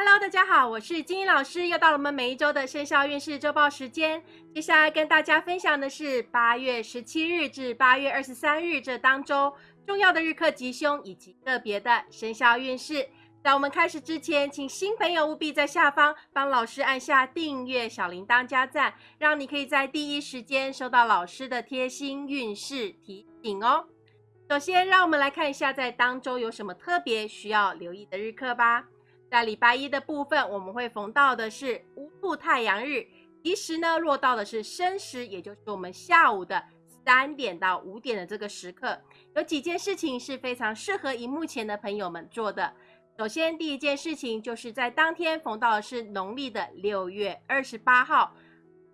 Hello，大家好，我是金英老师，又到了我们每一周的生肖运势周报时间。接下来跟大家分享的是八月十七日至八月二十三日这当周重要的日课吉凶以及个别的生肖运势。在我们开始之前，请新朋友务必在下方帮老师按下订阅、小铃铛加赞，让你可以在第一时间收到老师的贴心运势提醒哦。首先，让我们来看一下在当周有什么特别需要留意的日课吧。在礼拜一的部分，我们会逢到的是乌兔太阳日，其时呢落到的是申时，也就是我们下午的三点到五点的这个时刻。有几件事情是非常适合荧幕前的朋友们做的。首先，第一件事情就是在当天逢到的是农历的六月二十八号，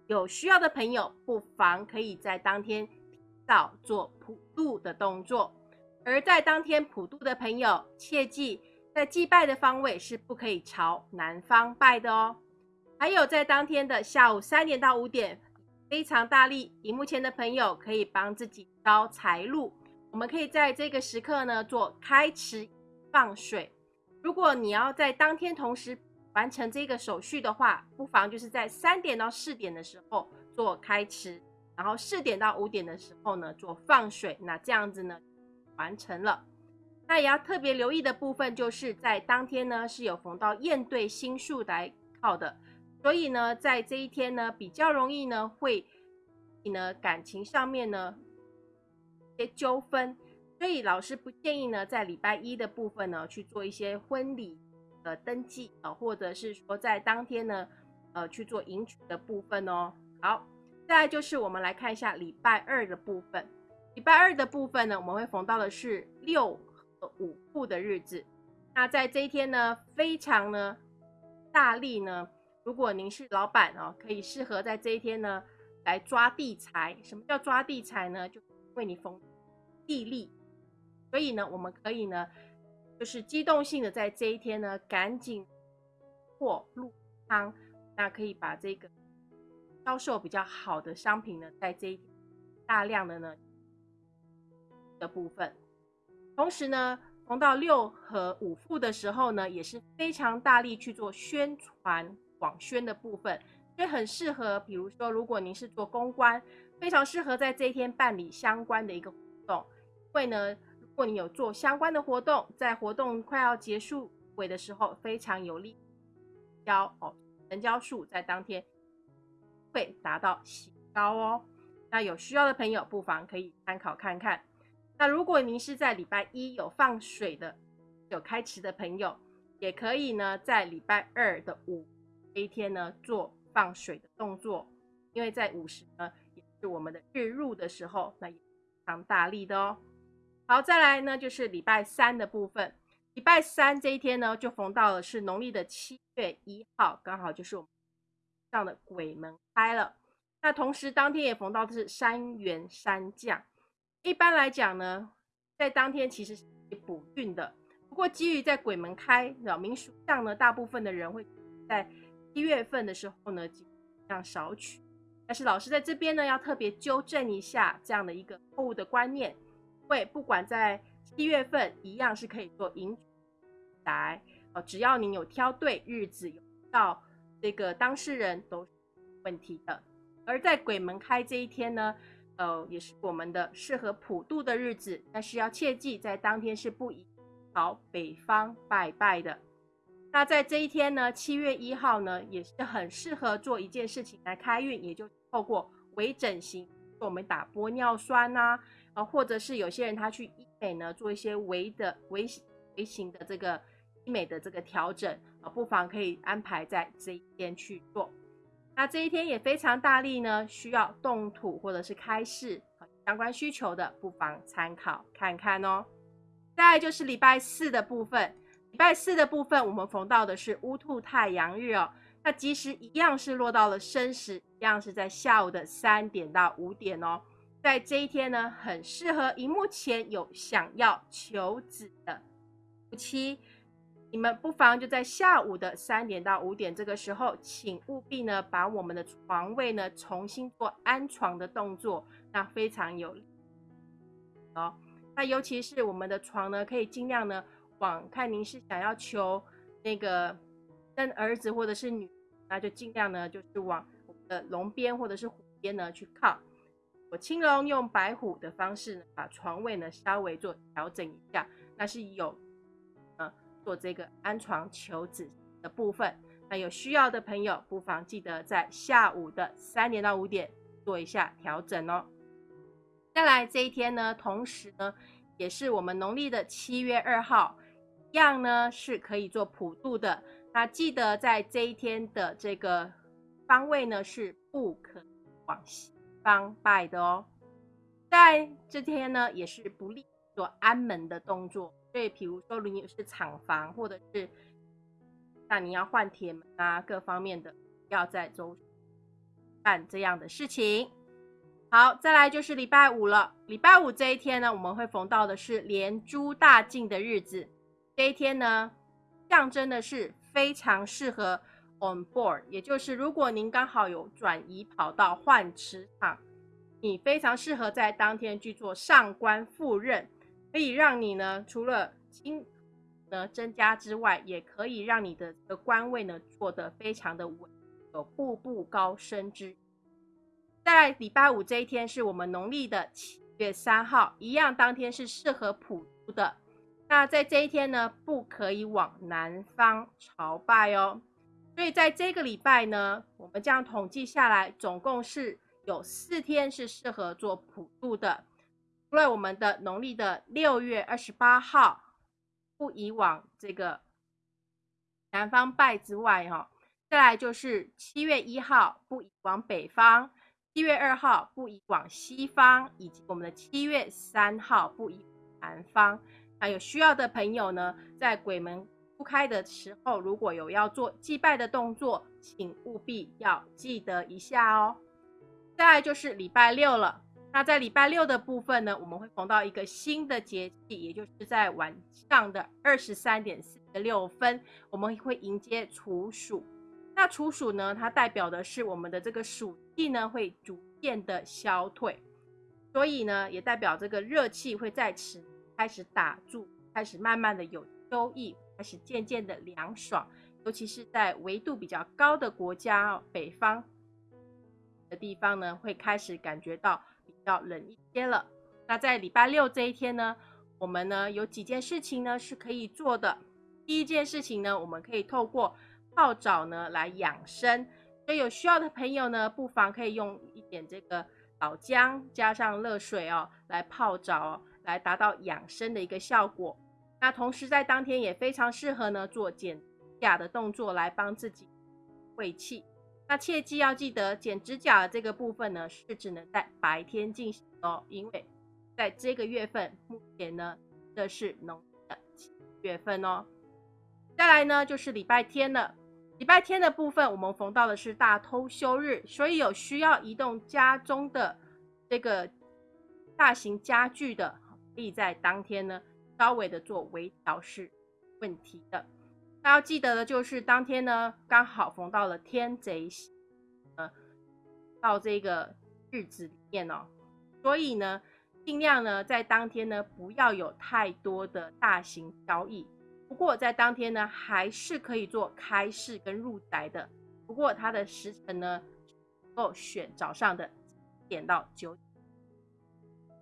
有需要的朋友不妨可以在当天早做普渡的动作。而在当天普渡的朋友，切记。在祭拜的方位是不可以朝南方拜的哦。还有在当天的下午三点到五点，非常大力，荧幕前的朋友可以帮自己招财路。我们可以在这个时刻呢做开池放水。如果你要在当天同时完成这个手续的话，不妨就是在三点到四点的时候做开池，然后四点到五点的时候呢做放水。那这样子呢完成了。那也要特别留意的部分，就是在当天呢是有逢到燕对星数来靠的，所以呢，在这一天呢比较容易呢会呢感情上面呢一些纠纷，所以老师不建议呢在礼拜一的部分呢去做一些婚礼的登记啊，或者是说在当天呢呃去做迎娶的部分哦。好，再来就是我们来看一下礼拜二的部分，礼拜二的部分呢我们会逢到的是六。五步的日子，那在这一天呢，非常呢大力呢。如果您是老板哦，可以适合在这一天呢来抓地财。什么叫抓地财呢？就为你逢地利，所以呢，我们可以呢，就是机动性的在这一天呢，赶紧货入仓，那可以把这个销售比较好的商品呢，在这一大量的呢的部分。同时呢，逢到六和五副的时候呢，也是非常大力去做宣传广宣的部分，所以很适合。比如说，如果您是做公关，非常适合在这一天办理相关的一个活动。因为呢，如果你有做相关的活动，在活动快要结束尾的时候，非常有利交哦，成交数在当天会达到喜高哦。那有需要的朋友，不妨可以参考看看。那如果您是在礼拜一有放水的、有开池的朋友，也可以呢，在礼拜二的午这一天呢做放水的动作，因为在午时呢也是我们的日入的时候，那也非常大力的哦。好，再来呢就是礼拜三的部分，礼拜三这一天呢就逢到了是农历的七月一号，刚好就是我们上的鬼门开了。那同时当天也逢到的是三元三降。一般来讲呢，在当天其实是补运的。不过基于在鬼门开，扰民属相呢，大部分的人会在一月份的时候呢，尽量少取。但是老师在这边呢，要特别纠正一下这样的一个错误的观念。因为不管在七月份，一样是可以做迎来哦，只要您有挑对日子，有到这个当事人都是问题的。而在鬼门开这一天呢。呃，也是我们的适合普渡的日子，但是要切记，在当天是不宜朝北方拜拜的。那在这一天呢，七月一号呢，也是很适合做一件事情来开运，也就透过微整形，我们打玻尿酸呐，啊，或者是有些人他去医美呢，做一些微的微微型的这个医美的这个调整啊，不妨可以安排在这一天去做。那这一天也非常大力呢，需要动土或者是开市相关需求的，不妨参考看看哦。再就是礼拜四的部分，礼拜四的部分我们逢到的是乌兔太阳日哦。那其实一样是落到了申时，一样是在下午的三点到五点哦。在这一天呢，很适合荧幕前有想要求子的夫妻。你们不妨就在下午的三点到五点这个时候，请务必呢把我们的床位呢重新做安床的动作，那非常有利哦。那尤其是我们的床呢，可以尽量呢往看您是想要求那个生儿子或者是女，那就尽量呢就是往我们的龙边或者是虎边呢去靠。我青龙用白虎的方式呢，把床位呢稍微做调整一下，那是有做这个安床求子的部分。那有需要的朋友，不妨记得在下午的三点到五点做一下调整哦。再来这一天呢，同时呢，也是我们农历的七月二号，一样呢是可以做普渡的。那记得在这一天的这个方位呢，是不可往西方拜的哦。在这天呢，也是不利做安门的动作。所以，比如说，如果你是厂房或者是那你要换铁门啊，各方面的要在周办这样的事情。好，再来就是礼拜五了。礼拜五这一天呢，我们会逢到的是连珠大进的日子。这一天呢，象征的是非常适合 on board，也就是如果您刚好有转移跑道换职场，你非常适合在当天去做上官赴任，可以让你呢除了金。呢增加之外，也可以让你的的官位呢做得非常的稳，有步步高升之。在礼拜五这一天是我们农历的七月三号，一样当天是适合普渡的。那在这一天呢，不可以往南方朝拜哦。所以在这个礼拜呢，我们这样统计下来，总共是有四天是适合做普渡的。除了我们的农历的六月二十八号。不以往这个南方拜之外，哈，再来就是七月一号不以往北方，七月二号不以往西方，以及我们的七月三号不以南方。那有需要的朋友呢，在鬼门不开的时候，如果有要做祭拜的动作，请务必要记得一下哦。再来就是礼拜六了。那在礼拜六的部分呢，我们会逢到一个新的节气，也就是在晚上的二十三点四十六分，我们会迎接处暑。那处暑呢，它代表的是我们的这个暑气呢会逐渐的消退，所以呢，也代表这个热气会在此开始打住，开始慢慢的有秋意，开始渐渐的凉爽，尤其是在纬度比较高的国家，北方的地方呢，会开始感觉到。要冷一些了。那在礼拜六这一天呢，我们呢有几件事情呢是可以做的。第一件事情呢，我们可以透过泡澡呢来养生。所以有需要的朋友呢，不妨可以用一点这个老姜加上热水哦，来泡澡，来达到养生的一个效果。那同时在当天也非常适合呢做减压的动作，来帮自己胃气。那切记要记得，剪指甲的这个部分呢，是只能在白天进行哦，因为在这个月份，目前呢，这是农历的七月份哦。再来呢，就是礼拜天了。礼拜天的部分，我们逢到的是大偷休日，所以有需要移动家中的这个大型家具的，可以在当天呢，稍微的做微调是问题的。那要记得的就是当天呢，刚好逢到了天贼，呃，到这个日子里面哦，所以呢，尽量呢在当天呢不要有太多的大型交易。不过在当天呢，还是可以做开市跟入宅的。不过它的时辰呢，够选早上的点到九点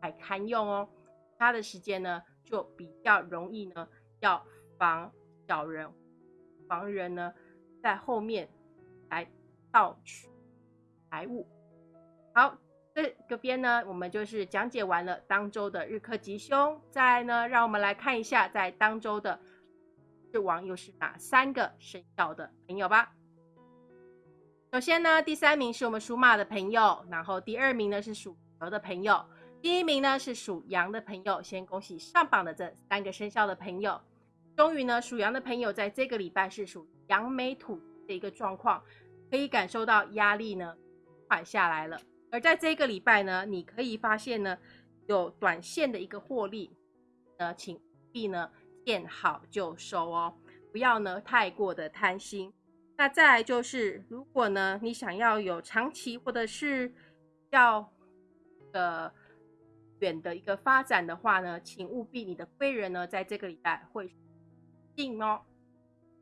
还堪用哦。它的时间呢，就比较容易呢，要防小人。防人呢，在后面来盗取财物。好，这个边呢，我们就是讲解完了当周的日课吉凶。再呢，让我们来看一下，在当周的日王又是哪三个生肖的朋友吧。首先呢，第三名是我们属马的朋友，然后第二名呢是属蛇的朋友，第一名呢是属羊的朋友。先恭喜上榜的这三个生肖的朋友。终于呢，属羊的朋友在这个礼拜是属扬眉吐的一个状况，可以感受到压力呢缓下来了。而在这个礼拜呢，你可以发现呢有短线的一个获利，呃，请必呢见好就收哦，不要呢太过的贪心。那再来就是，如果呢你想要有长期或者是要呃远的一个发展的话呢，请务必你的贵人呢在这个礼拜会。定哦，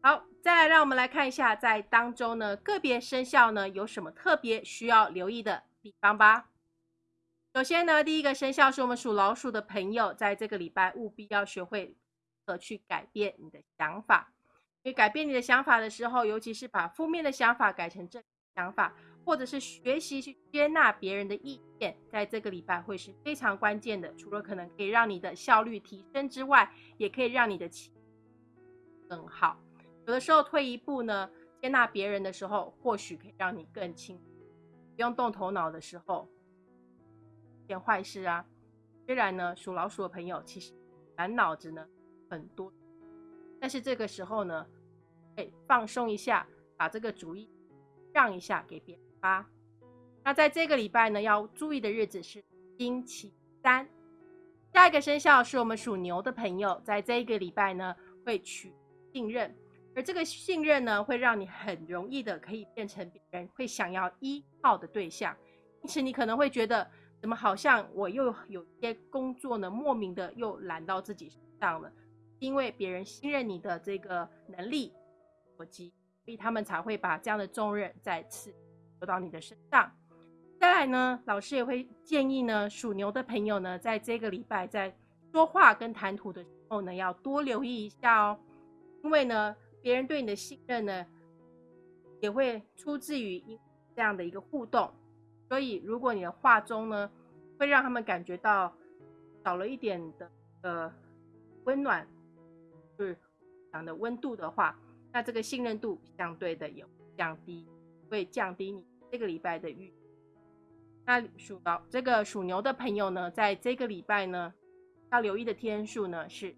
好，再来让我们来看一下，在当中呢，个别生肖呢有什么特别需要留意的地方吧。首先呢，第一个生肖是我们属老鼠的朋友，在这个礼拜务必要学会怎去改变你的想法。因为改变你的想法的时候，尤其是把负面的想法改成正想法，或者是学习去接纳别人的意见，在这个礼拜会是非常关键的。除了可能可以让你的效率提升之外，也可以让你的情更好。有的时候退一步呢，接纳别人的时候，或许可以让你更轻，不用动头脑的时候。件坏事啊！虽然呢，属老鼠的朋友其实满脑子呢很多，但是这个时候呢，哎，放松一下，把这个主意让一下给别人吧。那在这个礼拜呢，要注意的日子是星期三。下一个生肖是我们属牛的朋友，在这一个礼拜呢，会取信任，而这个信任呢，会让你很容易的可以变成别人会想要依靠的对象，因此你可能会觉得。怎么好像我又有些工作呢？莫名的又揽到自己身上了，因为别人信任你的这个能力所及，所以他们才会把这样的重任再次留到你的身上。再来呢，老师也会建议呢，属牛的朋友呢，在这个礼拜在说话跟谈吐的时候呢，要多留意一下哦，因为呢，别人对你的信任呢，也会出自于这样的一个互动。所以，如果你的话中呢，会让他们感觉到少了一点的呃温暖，就是讲的温度的话，那这个信任度相对的也会降低，会降低你这个礼拜的运。那属老这个属牛的朋友呢，在这个礼拜呢，要留意的天数呢是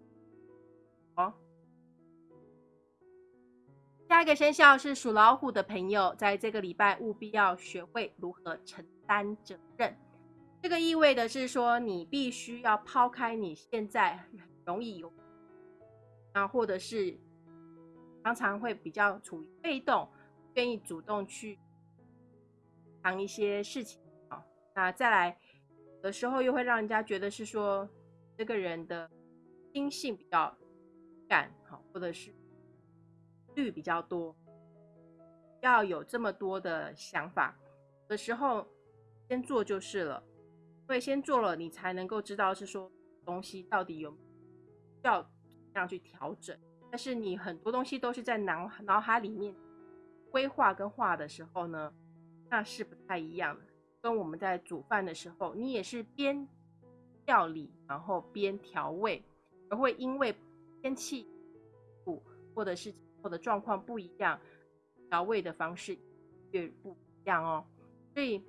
下一个生肖是属老虎的朋友，在这个礼拜务必要学会如何承担责任。这个意味的是说，你必须要抛开你现在容易有啊，或者是常常会比较处于被动，愿意主动去扛一些事情啊。那再来的时候，又会让人家觉得是说这个人的心性比较感好，或者是。率比较多，要有这么多的想法的时候，先做就是了。所以先做了，你才能够知道是说东西到底有要这样去调整。但是你很多东西都是在脑脑海里面规划跟画的时候呢，那是不太一样的。跟我们在煮饭的时候，你也是边料理然后边调味，而会因为天气不或者是。或的状况不一样，调味的方式也不一样哦。所以，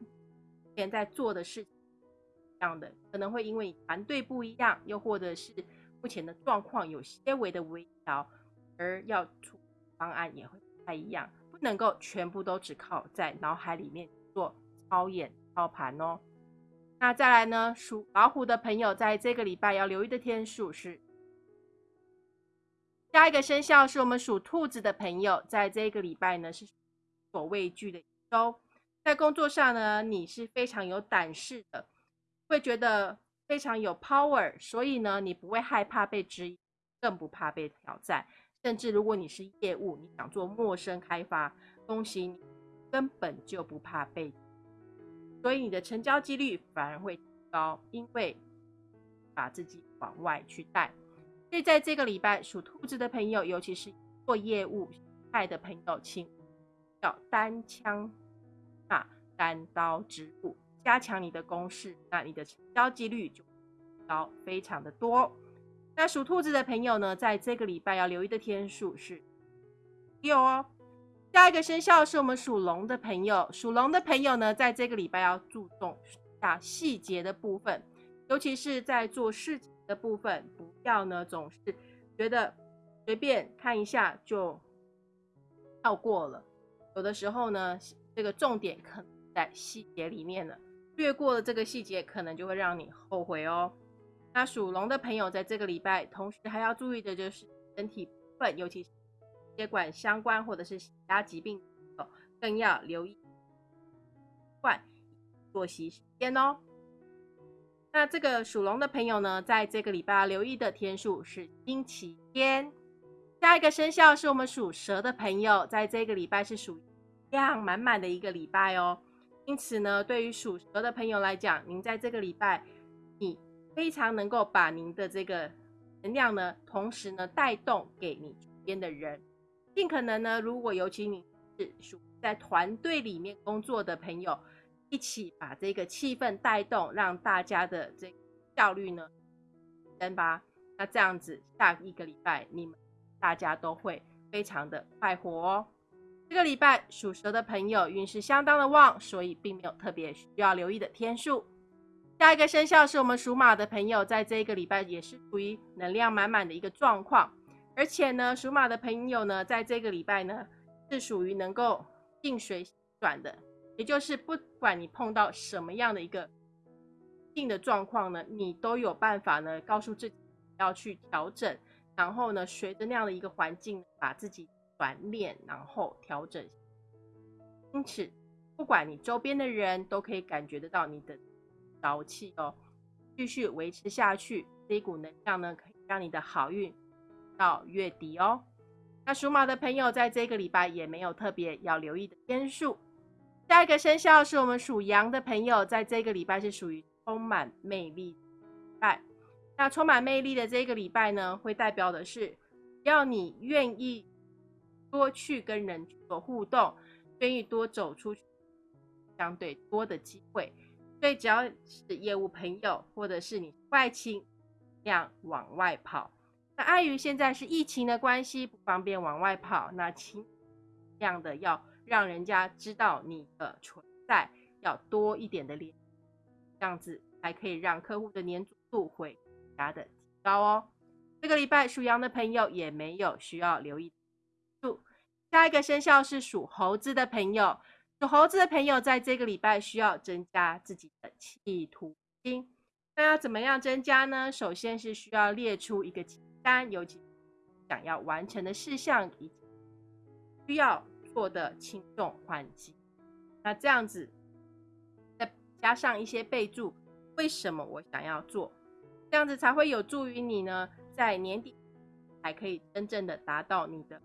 现在做的事情一样的，可能会因为团队不一样，又或者是目前的状况有些微的微调，而要出方案也会不太一样。不能够全部都只靠在脑海里面做操演操盘哦。那再来呢，属老虎的朋友，在这个礼拜要留意的天数是。下一个生肖是我们属兔子的朋友，在这个礼拜呢是所畏惧的一周，在工作上呢你是非常有胆识的，会觉得非常有 power，所以呢你不会害怕被质疑，更不怕被挑战，甚至如果你是业务，你想做陌生开发，恭喜你根本就不怕被，所以你的成交几率反而会高，因为把自己往外去带。所以在这个礼拜，属兔子的朋友，尤其是做业务派的朋友，请要单枪啊，单刀直入，加强你的攻势，那你的成交几率就高，非常的多。那属兔子的朋友呢，在这个礼拜要留意的天数是六哦。下一个生肖是我们属龙的朋友，属龙的朋友呢，在这个礼拜要注重下细节的部分，尤其是在做事情。的部分不要呢，总是觉得随便看一下就跳过了。有的时候呢，这个重点可能在细节里面了，略过了这个细节，可能就会让你后悔哦。那属龙的朋友在这个礼拜，同时还要注意的就是身体部分，尤其是血管相关或者是其他疾病的，更要留意换作息时间哦。那这个属龙的朋友呢，在这个礼拜留意的天数是星期天。下一个生肖是我们属蛇的朋友，在这个礼拜是属量满满的一个礼拜哦。因此呢，对于属蛇的朋友来讲，您在这个礼拜，你非常能够把您的这个能量呢，同时呢带动给你周边的人，尽可能呢，如果尤其你是属在团队里面工作的朋友，一起把这个气氛带动，让大家的这效率呢升吧。那这样子，下一个礼拜你们。大家都会非常的快活哦。这个礼拜属蛇的朋友运势相当的旺，所以并没有特别需要留意的天数。下一个生肖是我们属马的朋友，在这个礼拜也是处于能量满满的一个状况。而且呢，属马的朋友呢，在这个礼拜呢，是属于能够静水转的，也就是不管你碰到什么样的一个静的状况呢，你都有办法呢，告诉自己要去调整。然后呢，随着那样的一个环境，把自己转练，然后调整。因此，不管你周边的人都可以感觉得到你的朝气哦，继续维持下去，这一股能量呢，可以让你的好运到月底哦。那属马的朋友，在这个礼拜也没有特别要留意的天数。下一个生肖是我们属羊的朋友，在这个礼拜是属于充满魅力礼拜。那充满魅力的这个礼拜呢，会代表的是，要你愿意多去跟人做互动，愿意多走出去，相对多的机会。所以只要是业务朋友，或者是你外亲，这样往外跑。那碍于现在是疫情的关系，不方便往外跑，那请这样的要让人家知道你的存在，要多一点的联，这样子才可以让客户的粘度会。加的提高哦，这个礼拜属羊的朋友也没有需要留意。下一个生肖是属猴子的朋友，属猴子的朋友在这个礼拜需要增加自己的企图心。那要怎么样增加呢？首先是需要列出一个清单，尤其想要完成的事项以及需要做的轻重缓急。那这样子再加上一些备注，为什么我想要做？这样子才会有助于你呢，在年底还可以真正的达到你的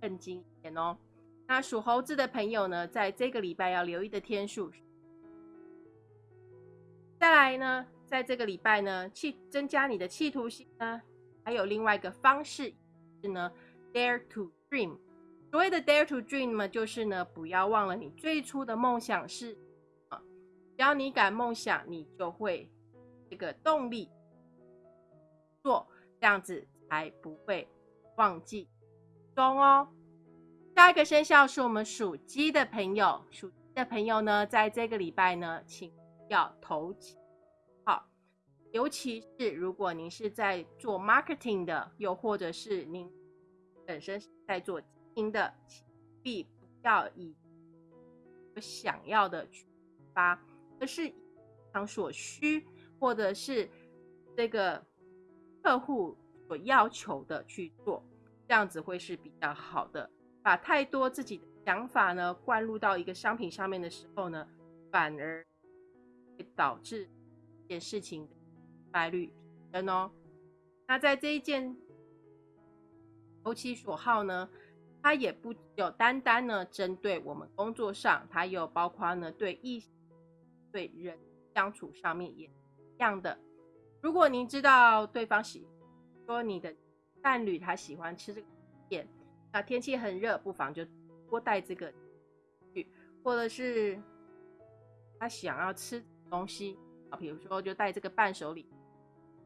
更精一点哦。那属猴子的朋友呢，在这个礼拜要留意的天数。再来呢，在这个礼拜呢，去增加你的企图心呢，还有另外一个方式是呢，dare to dream。所谓的 dare to dream 呢，就是呢，不要忘了你最初的梦想是啊，只要你敢梦想，你就会这个动力。做这样子才不会忘记中哦。下一个生肖是我们属鸡的朋友，属鸡的朋友呢，在这个礼拜呢，请要投好，尤其是如果您是在做 marketing 的，又或者是您本身是在做您的，请必不要以我想要的去发，而是常所需，或者是这个。客户所要求的去做，这样子会是比较好的。把太多自己的想法呢灌入到一个商品上面的时候呢，反而会导致一件事情败率提升哦。那在这一件投其所好呢，它也不有单单呢针对我们工作上，它有包括呢对异对人相处上面也一样的。如果您知道对方喜说你的伴侣他喜欢吃这个点，那天气很热，不妨就多带这个去，或者是他想要吃东西啊，比如说就带这个伴手礼，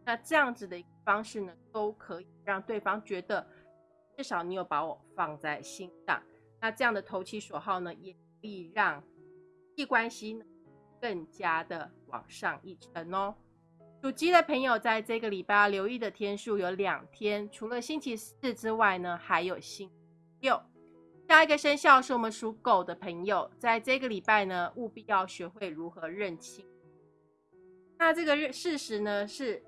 那这样子的方式呢，都可以让对方觉得至少你有把我放在心上。那这样的投其所好呢，也可以让际关系呢更加的往上一层哦。属鸡的朋友，在这个礼拜要留意的天数有两天，除了星期四之外呢，还有星期六。下一个生肖是我们属狗的朋友，在这个礼拜呢，务必要学会如何认清。那这个事实呢，是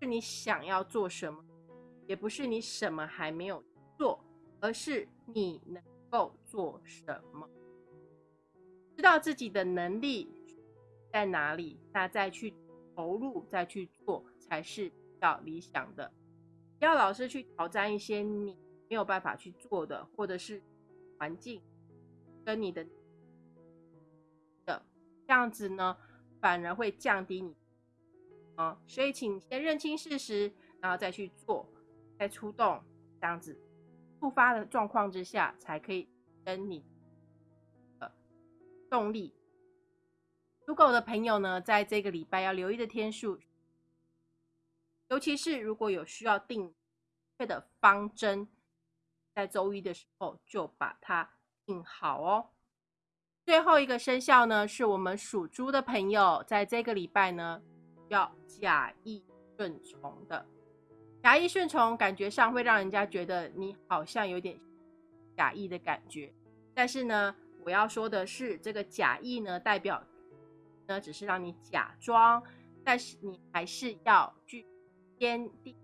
是你想要做什么，也不是你什么还没有做，而是你能够做什么，知道自己的能力在哪里，那再去。投入再去做才是比较理想的，不要老是去挑战一些你没有办法去做的，或者是环境跟你的的这样子呢，反而会降低你啊。所以，请先认清事实，然后再去做，再出动，这样子突发的状况之下，才可以跟你的动力。属狗的朋友呢，在这个礼拜要留意的天数，尤其是如果有需要定确的方针，在周一的时候就把它定好哦。最后一个生肖呢，是我们属猪的朋友，在这个礼拜呢，要假意顺从的。假意顺从，感觉上会让人家觉得你好像有点假意的感觉，但是呢，我要说的是，这个假意呢，代表。呢，只是让你假装，但是你还是要去坚定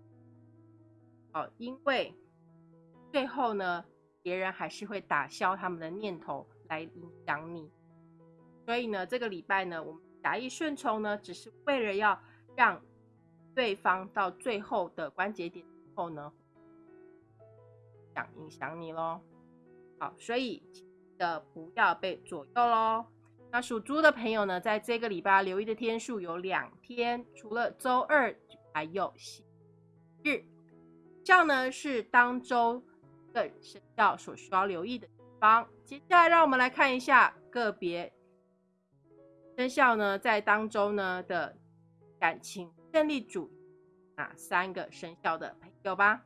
哦，因为最后呢，别人还是会打消他们的念头来影响你。所以呢，这个礼拜呢，我们假意顺从呢，只是为了要让对方到最后的关节点后呢，想影响你喽。好，所以的不要被左右喽。那属猪的朋友呢，在这个礼拜留意的天数有两天，除了周二，还有星日。这样呢是当周的生肖所需要留意的地方。接下来，让我们来看一下个别生肖呢，在当周呢的感情胜利组哪三个生肖的朋友吧。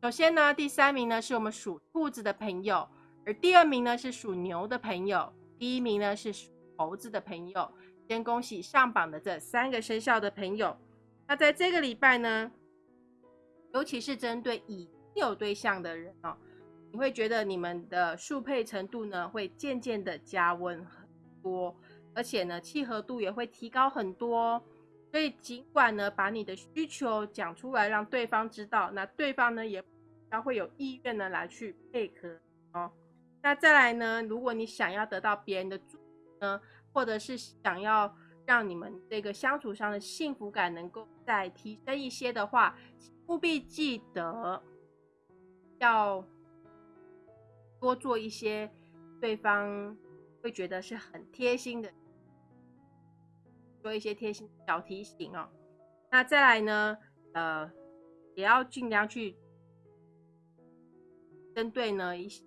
首先呢，第三名呢是我们属兔子的朋友，而第二名呢是属牛的朋友。第一名呢是属猴子的朋友，先恭喜上榜的这三个生肖的朋友。那在这个礼拜呢，尤其是针对已经有对象的人哦，你会觉得你们的速配程度呢会渐渐的加温很多，而且呢契合度也会提高很多。所以尽管呢把你的需求讲出来，让对方知道，那对方呢也要会有意愿呢来去配合哦。那再来呢？如果你想要得到别人的祝福呢，或者是想要让你们这个相处上的幸福感能够再提升一些的话，务必记得要多做一些对方会觉得是很贴心的，做一些贴心小提醒哦。那再来呢？呃，也要尽量去针对呢一些。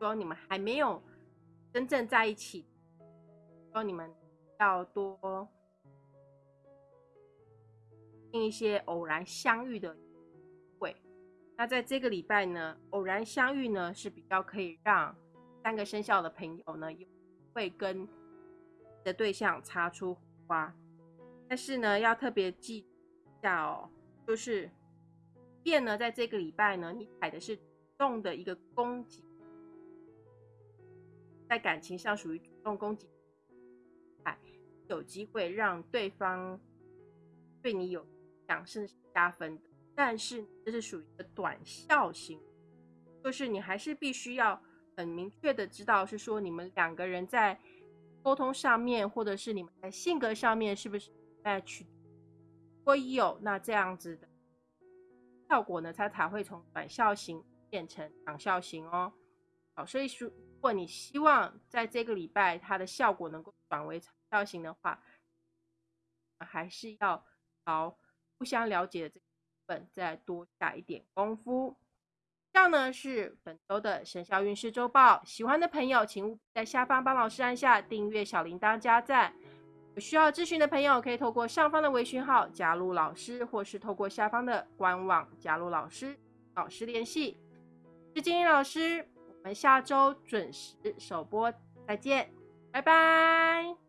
说你们还没有真正在一起，说你们要多进一些偶然相遇的会。那在这个礼拜呢，偶然相遇呢是比较可以让三个生肖的朋友呢会跟的对象擦出花。但是呢，要特别记一下哦，就是变呢，在这个礼拜呢，你踩的是主动的一个攻击。在感情上属于主动攻击，哎，有机会让对方对你有想甚至加分的，但是这是属于一个短效型，就是你还是必须要很明确的知道，是说你们两个人在沟通上面，或者是你们在性格上面是不是 match，如果有，那这样子的效果呢，它才会从短效型变成长效型哦。好，所以说。如果你希望在这个礼拜它的效果能够转为长效型的话，还是要朝互相了解的这部分再多下一点功夫。这样呢是本周的生肖运势周报。喜欢的朋友，请务必在下方帮老师按下订阅、小铃铛、加赞。有需要咨询的朋友，可以透过上方的微讯号加入老师，或是透过下方的官网加入老师，老师联系。是金英老师。我们下周准时首播，再见，拜拜。